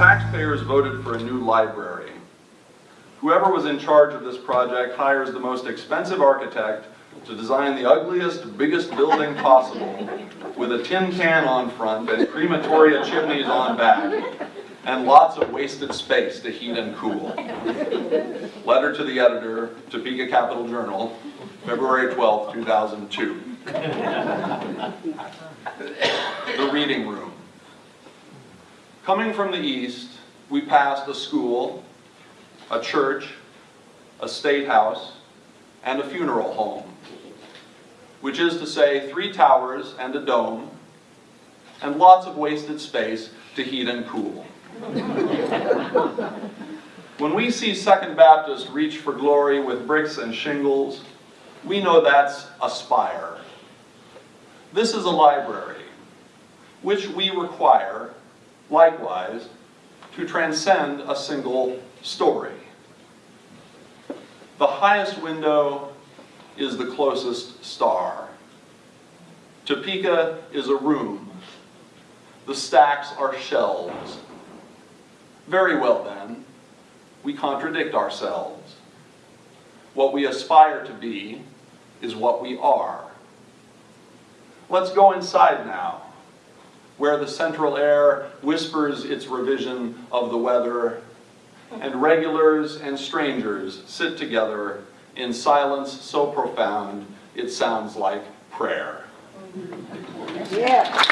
taxpayers voted for a new library. Whoever was in charge of this project hires the most expensive architect to design the ugliest, biggest building possible with a tin can on front and crematoria chimneys on back and lots of wasted space to heat and cool. Letter to the editor, Topeka Capital Journal, February 12, 2002. The reading room. Coming from the east, we passed a school, a church, a state house, and a funeral home, which is to say three towers and a dome, and lots of wasted space to heat and cool. When we see Second Baptist reach for glory with bricks and shingles, we know that's aspire. This is a library, which we require, likewise, to transcend a single story. The highest window is the closest star. Topeka is a room. The stacks are shelves. Very well then, we contradict ourselves. What we aspire to be is what we are. Let's go inside now, where the central air whispers its revision of the weather, and regulars and strangers sit together in silence so profound it sounds like prayer. Yeah.